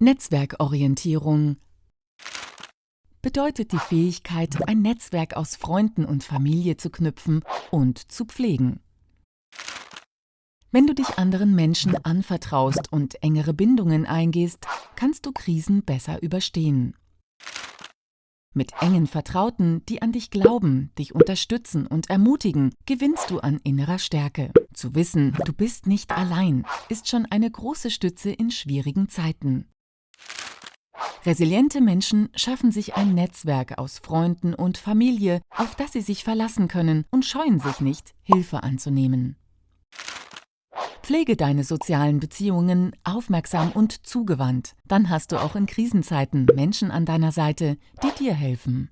Netzwerkorientierung bedeutet die Fähigkeit, ein Netzwerk aus Freunden und Familie zu knüpfen und zu pflegen. Wenn du dich anderen Menschen anvertraust und engere Bindungen eingehst, kannst du Krisen besser überstehen. Mit engen Vertrauten, die an dich glauben, dich unterstützen und ermutigen, gewinnst du an innerer Stärke. Zu wissen, du bist nicht allein, ist schon eine große Stütze in schwierigen Zeiten. Resiliente Menschen schaffen sich ein Netzwerk aus Freunden und Familie, auf das sie sich verlassen können und scheuen sich nicht, Hilfe anzunehmen. Pflege deine sozialen Beziehungen aufmerksam und zugewandt. Dann hast du auch in Krisenzeiten Menschen an deiner Seite, die dir helfen.